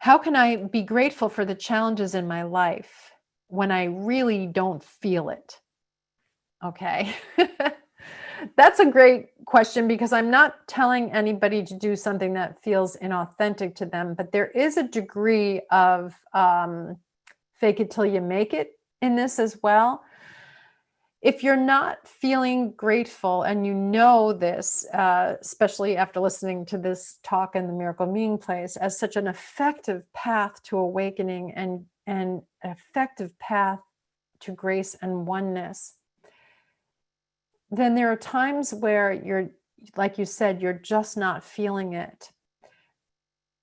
how can I be grateful for the challenges in my life when I really don't feel it? Okay. That's a great question because I'm not telling anybody to do something that feels inauthentic to them, but there is a degree of um, fake it till you make it in this as well. If you're not feeling grateful and you know this, uh, especially after listening to this talk in the Miracle Meeting Place, as such an effective path to awakening and, and effective path to grace and oneness, then there are times where you're, like you said, you're just not feeling it.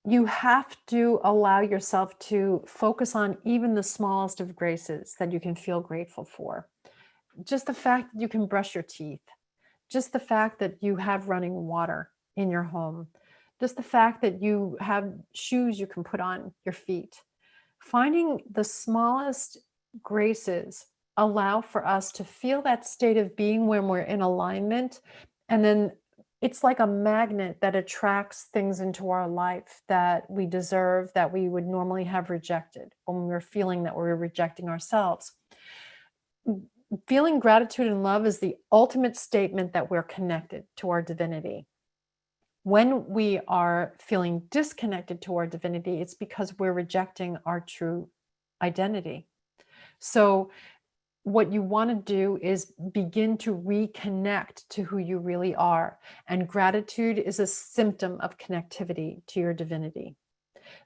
You have to allow yourself to focus on even the smallest of graces that you can feel grateful for. Just the fact that you can brush your teeth, just the fact that you have running water in your home, just the fact that you have shoes you can put on your feet. Finding the smallest graces allow for us to feel that state of being when we're in alignment. And then it's like a magnet that attracts things into our life that we deserve, that we would normally have rejected when we're feeling that we're rejecting ourselves. Feeling gratitude and love is the ultimate statement that we're connected to our divinity. When we are feeling disconnected to our divinity, it's because we're rejecting our true identity. So what you want to do is begin to reconnect to who you really are. And gratitude is a symptom of connectivity to your divinity.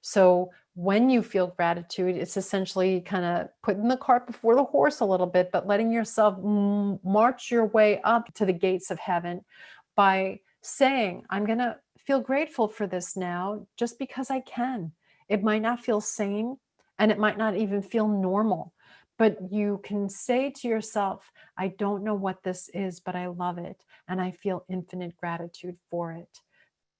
So when you feel gratitude, it's essentially kind of putting the cart before the horse a little bit, but letting yourself march your way up to the gates of heaven by saying, I'm going to feel grateful for this now just because I can. It might not feel sane and it might not even feel normal, but you can say to yourself, I don't know what this is, but I love it. And I feel infinite gratitude for it.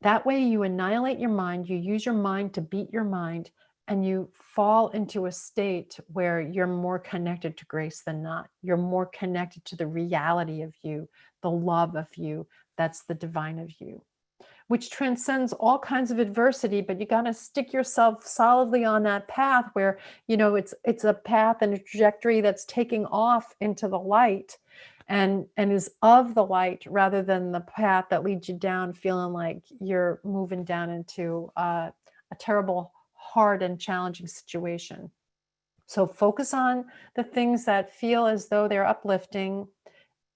That way you annihilate your mind, you use your mind to beat your mind, and you fall into a state where you're more connected to grace than not. You're more connected to the reality of you, the love of you, that's the divine of you which transcends all kinds of adversity, but you got to stick yourself solidly on that path where, you know, it's it's a path and a trajectory that's taking off into the light and and is of the light rather than the path that leads you down feeling like you're moving down into uh, a terrible, hard and challenging situation. So focus on the things that feel as though they're uplifting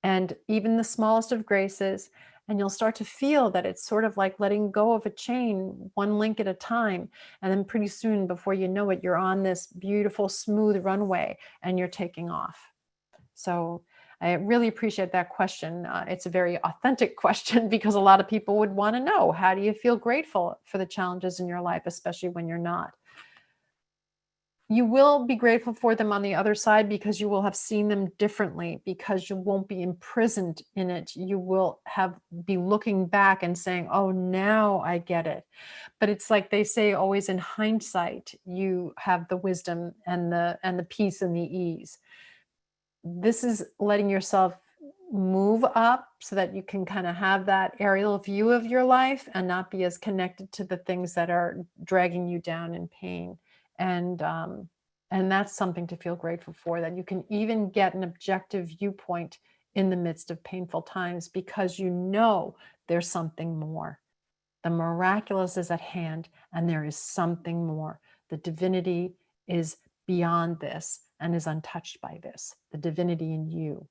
and even the smallest of graces and you'll start to feel that it's sort of like letting go of a chain one link at a time and then pretty soon before you know it you're on this beautiful smooth runway and you're taking off so I really appreciate that question. Uh, it's a very authentic question because a lot of people would want to know, how do you feel grateful for the challenges in your life, especially when you're not? You will be grateful for them on the other side because you will have seen them differently because you won't be imprisoned in it. You will have be looking back and saying oh now i get it. But it's like they say always in hindsight you have the wisdom and the and the peace and the ease. This is letting yourself move up so that you can kind of have that aerial view of your life and not be as connected to the things that are dragging you down in pain and um, and that's something to feel grateful for that you can even get an objective viewpoint in the midst of painful times because you know there's something more. The miraculous is at hand and there is something more. The divinity is beyond this and is untouched by this. The divinity in you